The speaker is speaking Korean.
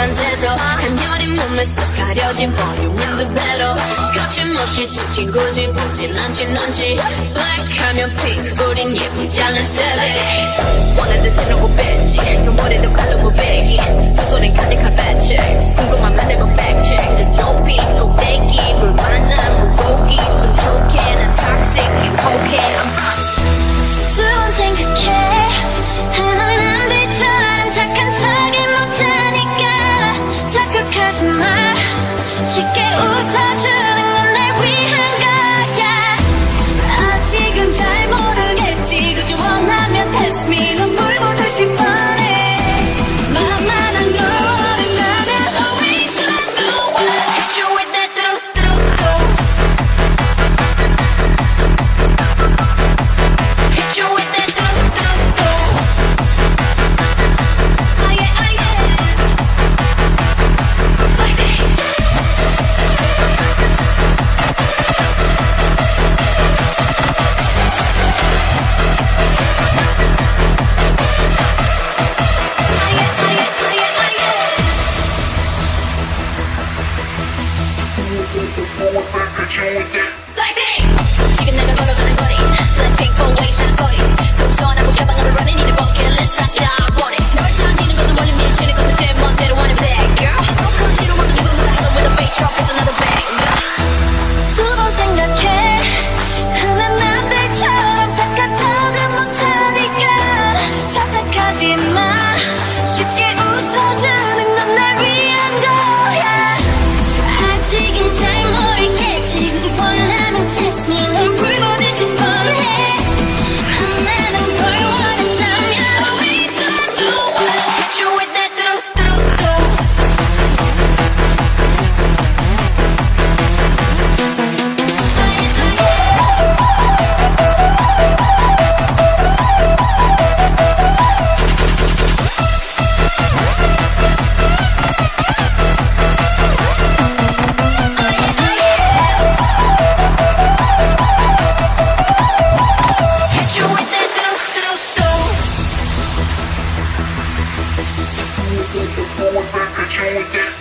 산데도 간열린 몸에 쏙 가려진 보이는 그대로 거침없이 찍힌 굳이 보진 않지 넌지. Black 하면 pink 우린 예쁜 잘난 세대. with the boy, back you with that.